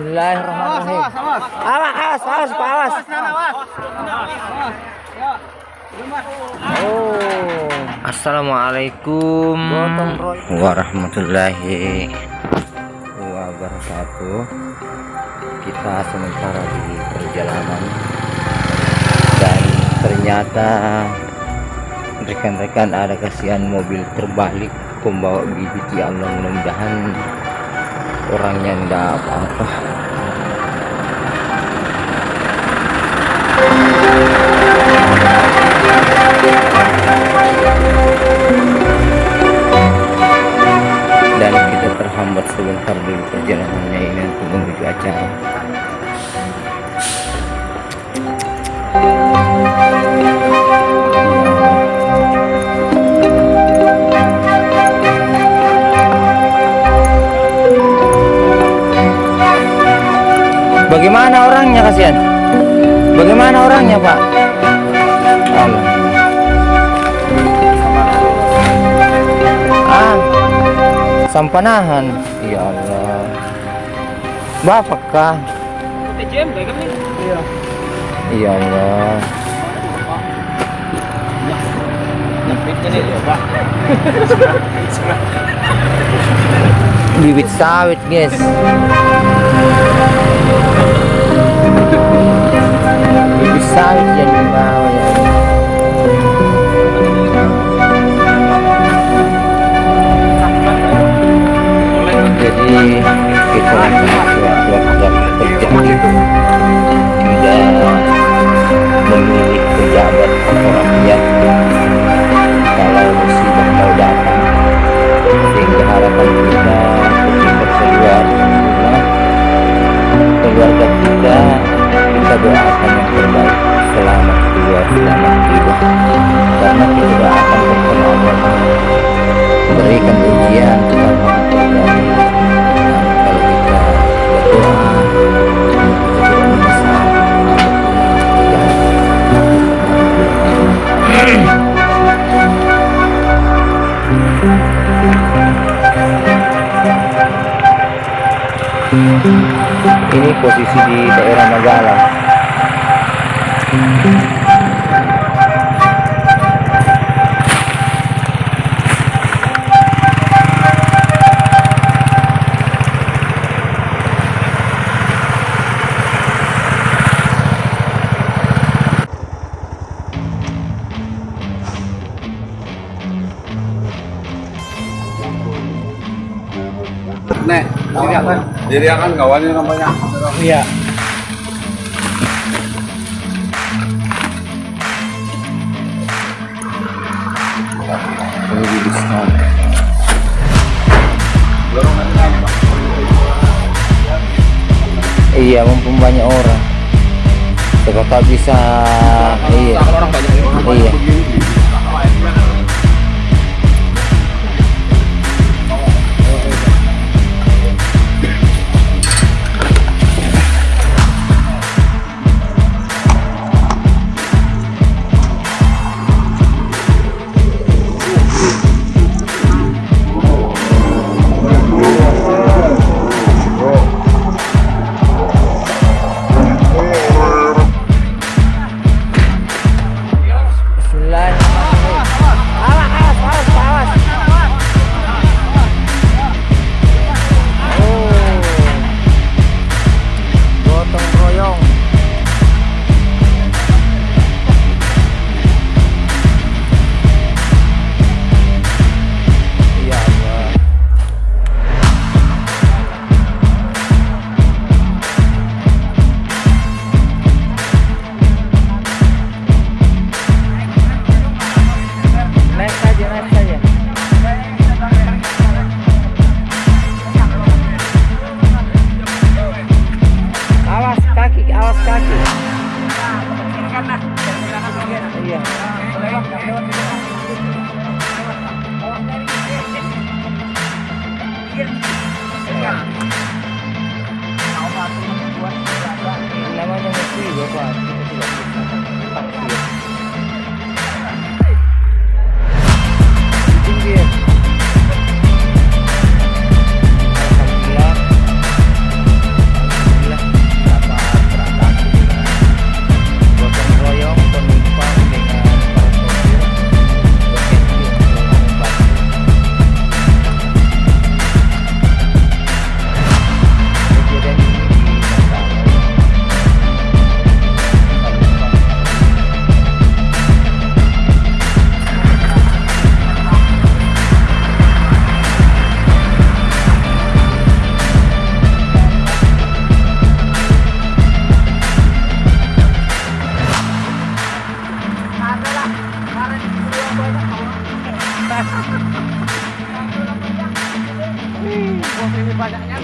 Bismillahirrahmanirrahim. Awas, awas, awas, Pak, awas. Oh. Assalamualaikum warahmatullahi wabarakatuh. Kita sementara di perjalanan dan ternyata rekan-rekan ada kasihan mobil terbalik pembawa bibit ya Allah mudah-mudahan orangnya enggak apa-apa. Dan kita terhambat sebentar di perjalanannya ini untuk menuju acara Bagaimana orangnya kasihan? Bagaimana orangnya Pak? Allah. Ah, sampanahan. Ya Allah. Bapak kah? Ya Allah. Bibit sawit guys. Kita ketika ini posisi di daerah Magala Nek, diri akan kawannya namanya. iya iya mumpung banyak orang Sekarang bisa iya orang banyak orang banyak Iya. begini.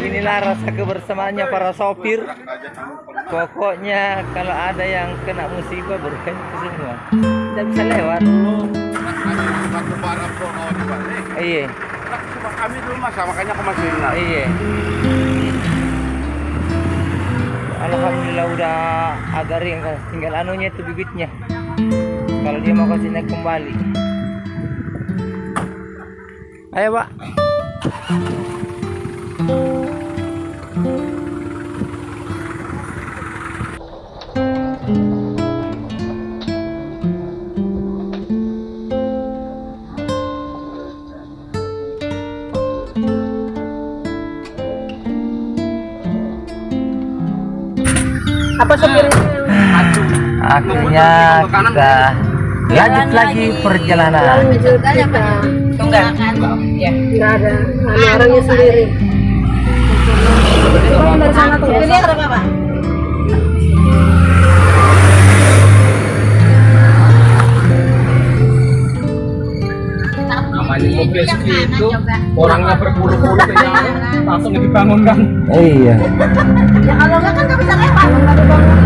Inilah rasa kebersamaannya para sopir. Pokoknya kalau ada yang kena musibah berhenti semua. Tidak bisa lewat. Iya, kami dulu mas, makanya aku masih iya. Alhamdulillah udah agak ringan, tinggal anunya itu bibitnya. Kalau dia mau kasih naik kembali. Ayo pak. Apa sopirnya? Akhirnya kita lanjut lagi perjalanan. Lanjut. Tunggal. Ya. Ada orangnya sendiri. Coba dari sana tuh. Ini berapa, Pak? Namanya mobil segitu, orangnya berpuluh-puluh kayaknya langsung dibangunkan. Iya. Ya kalau enggak kan nggak bisa lewat.